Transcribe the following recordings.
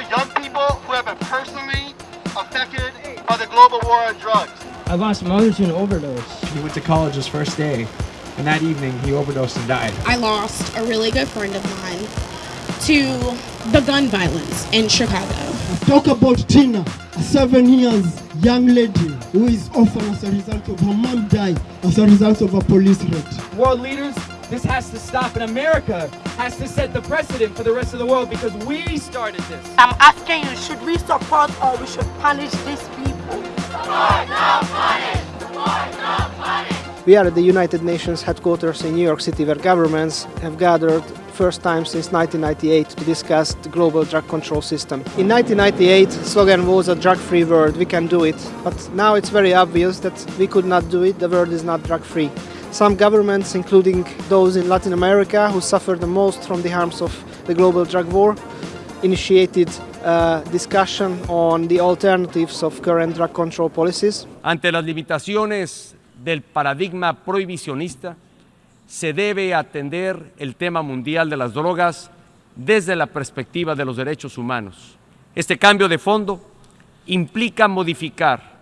all young people who have been personally affected by the global war on drugs. I lost my mother to an overdose. He went to college his first day, and that evening he overdosed and died. I lost a really good friend of mine to the gun violence in Chicago. Talk about Tina, a seven years young lady who is orphan as a result of her mom died as a result of a police raid. World leaders, this has to stop, and America has to set the precedent for the rest of the world because we started this. I'm asking you, should we support or we should punish these people? Support, not punish! Support, not punish! We are at the United Nations headquarters in New York City where governments have gathered first time since 1998 to discuss the global drug control system. In 1998, slogan was a drug-free world, we can do it. But now it's very obvious that we could not do it, the world is not drug-free. Some governments, including those in Latin America who suffer the most from the harms of the global drug war, initiated a discussion on the alternatives of current drug control policies. Ante las limitaciones del paradigma prohibicionista, se debe atender el tema mundial de las drogas desde la perspectiva de los derechos humanos. Este cambio de fondo implica modificar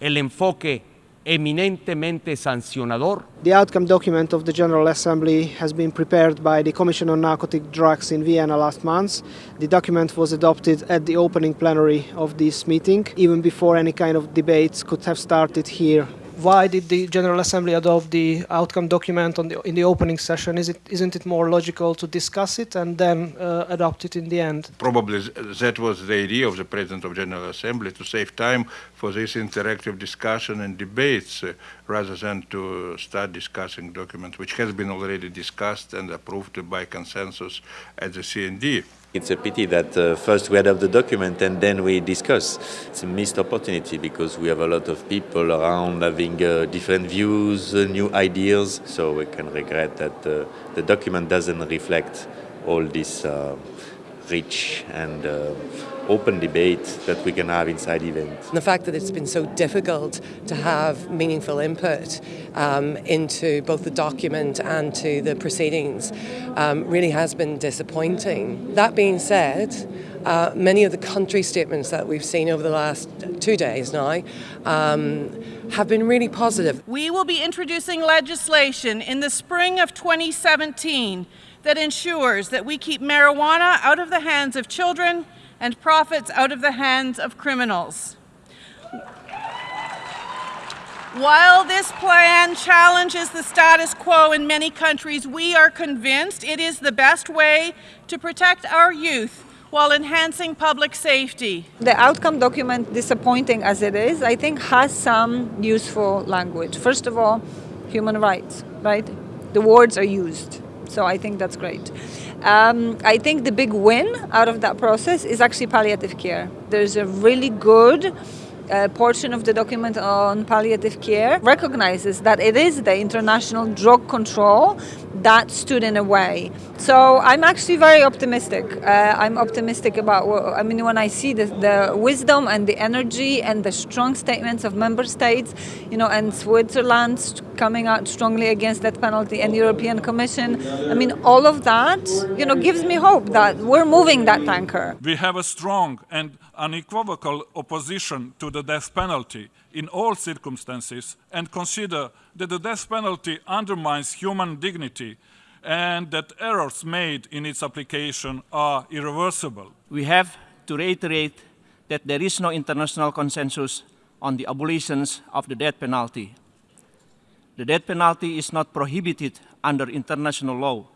el enfoque eminentemente sancionador. The outcome document of the General Assembly has been prepared by the Commission on Narcotic Drugs in Vienna last month. The document was adopted at the opening plenary of this meeting, even before any kind of debates could have started here why did the General Assembly adopt the outcome document the, in the opening session? Is it, isn't it more logical to discuss it and then uh, adopt it in the end? Probably that was the idea of the President of General Assembly to save time for this interactive discussion and debates uh, rather than to start discussing documents which has been already discussed and approved by consensus at the CND. It's a pity that uh, first we adopt the document and then we discuss. It's a missed opportunity because we have a lot of people around having uh, different views, uh, new ideas. So we can regret that uh, the document doesn't reflect all this uh, rich and uh, open debate that we can have inside events. The fact that it's been so difficult to have meaningful input um, into both the document and to the proceedings um, really has been disappointing. That being said, uh, many of the country statements that we've seen over the last two days now um, have been really positive. We will be introducing legislation in the spring of 2017 that ensures that we keep marijuana out of the hands of children and profits out of the hands of criminals. While this plan challenges the status quo in many countries, we are convinced it is the best way to protect our youth while enhancing public safety. The outcome document, disappointing as it is, I think has some useful language. First of all, human rights, right? The words are used. So I think that's great. Um, I think the big win out of that process is actually palliative care. There's a really good uh, portion of the document on palliative care recognizes that it is the international drug control that stood in a way. So I'm actually very optimistic. Uh, I'm optimistic about, I mean, when I see the, the, wisdom and the energy and the strong statements of member states, you know, and Switzerland coming out strongly against that penalty and European Commission, I mean, all of that, you know, gives me hope that we're moving that tanker. We have a strong and unequivocal opposition to the death penalty in all circumstances and consider that the death penalty undermines human dignity and that errors made in its application are irreversible. We have to reiterate that there is no international consensus on the abolitions of the death penalty. The death penalty is not prohibited under international law.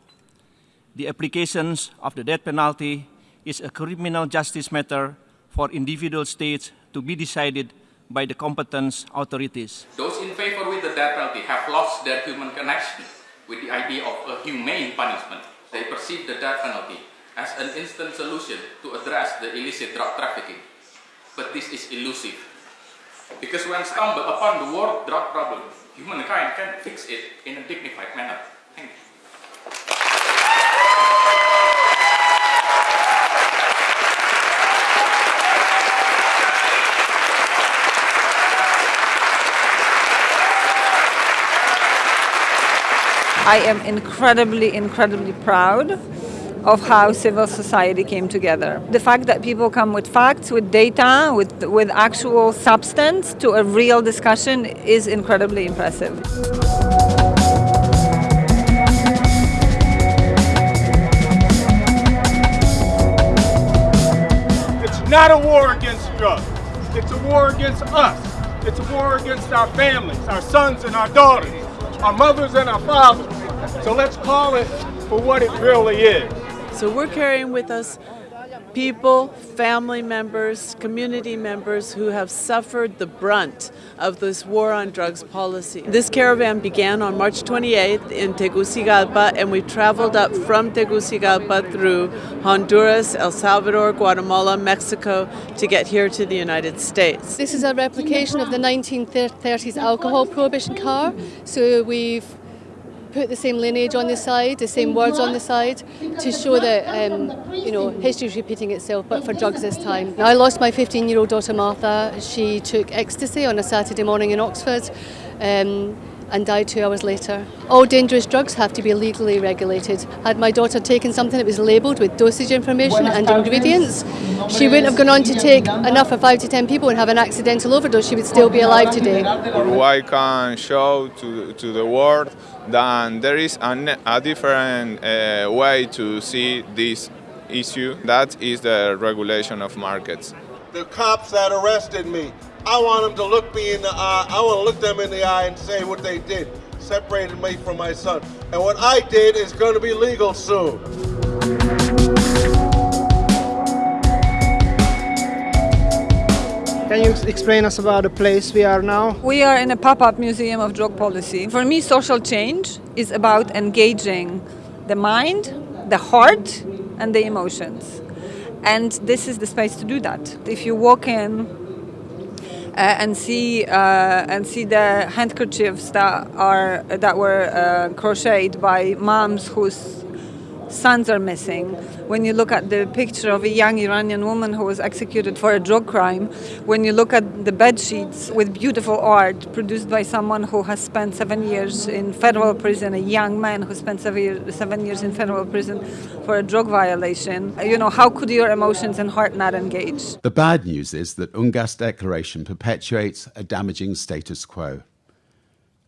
The application of the death penalty is a criminal justice matter for individual states to be decided by the competent authorities. Those in favor with the death penalty have lost their human connection with the idea of a humane punishment. They perceive the death penalty as an instant solution to address the illicit drug trafficking. But this is elusive. Because when stumbled upon the world drug problem, humankind can fix it in a dignified manner. Thank you. I am incredibly, incredibly proud of how civil society came together. The fact that people come with facts, with data, with, with actual substance to a real discussion is incredibly impressive. It's not a war against drugs. It's a war against us. It's a war against our families, our sons and our daughters, our mothers and our fathers. So let's call it for what it really is. So we're carrying with us people, family members, community members who have suffered the brunt of this war on drugs policy. This caravan began on March 28th in Tegucigalpa and we traveled up from Tegucigalpa through Honduras, El Salvador, Guatemala, Mexico to get here to the United States. This is a replication of the 1930s alcohol prohibition car. So we've put the same lineage on the side, the same words on the side, to show that um, you know history is repeating itself, but for drugs this time. Now, I lost my 15-year-old daughter Martha. She took ecstasy on a Saturday morning in Oxford. Um, and died two hours later. All dangerous drugs have to be legally regulated. Had my daughter taken something that was labelled with dosage information and ingredients, she wouldn't have gone on to take enough for five to ten people and have an accidental overdose. She would still be alive today. Uruguay can show to, to the world that there is a, a different uh, way to see this issue. That is the regulation of markets. The cops that arrested me, I want them to look me in the eye. I want to look them in the eye and say what they did. Separated me from my son. And what I did is going to be legal soon. Can you explain us about the place we are now? We are in a pop-up museum of drug policy. For me, social change is about engaging the mind, the heart, and the emotions. And this is the space to do that. If you walk in and see uh, and see the handkerchiefs that are that were uh, crocheted by moms whose sons are missing. When you look at the picture of a young Iranian woman who was executed for a drug crime, when you look at the bed sheets with beautiful art produced by someone who has spent seven years in federal prison, a young man who spent seven years in federal prison for a drug violation, you know, how could your emotions and heart not engage? The bad news is that UNGAS declaration perpetuates a damaging status quo.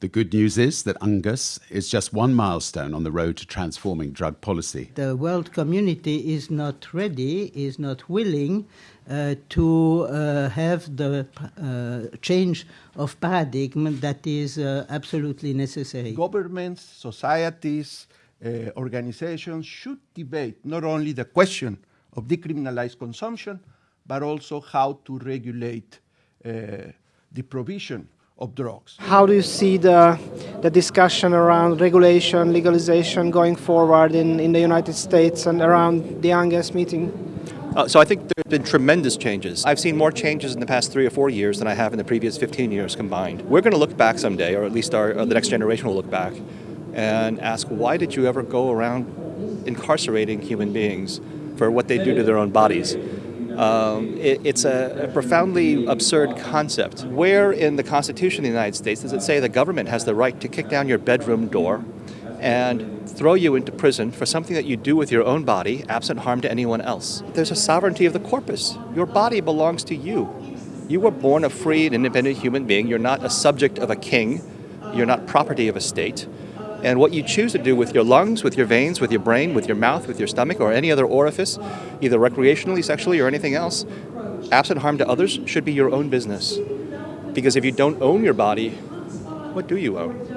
The good news is that UNGAS is just one milestone on the road to transforming drug policy. The world community is not ready, is not willing uh, to uh, have the uh, change of paradigm that is uh, absolutely necessary. Governments, societies, uh, organizations should debate not only the question of decriminalized consumption, but also how to regulate uh, the provision of drugs. How do you see the, the discussion around regulation, legalization going forward in, in the United States and around the UNGAS meeting? Uh, so I think there have been tremendous changes. I've seen more changes in the past three or four years than I have in the previous 15 years combined. We're going to look back someday, or at least our, the next generation will look back, and ask why did you ever go around incarcerating human beings for what they do to their own bodies? Um, it, it's a, a, profoundly absurd concept. Where in the Constitution of the United States does it say the government has the right to kick down your bedroom door and throw you into prison for something that you do with your own body, absent harm to anyone else? There's a sovereignty of the corpus. Your body belongs to you. You were born a free and independent human being. You're not a subject of a king. You're not property of a state. And what you choose to do with your lungs, with your veins, with your brain, with your mouth, with your stomach, or any other orifice, either recreationally, sexually, or anything else, absent harm to others, should be your own business. Because if you don't own your body, what do you own?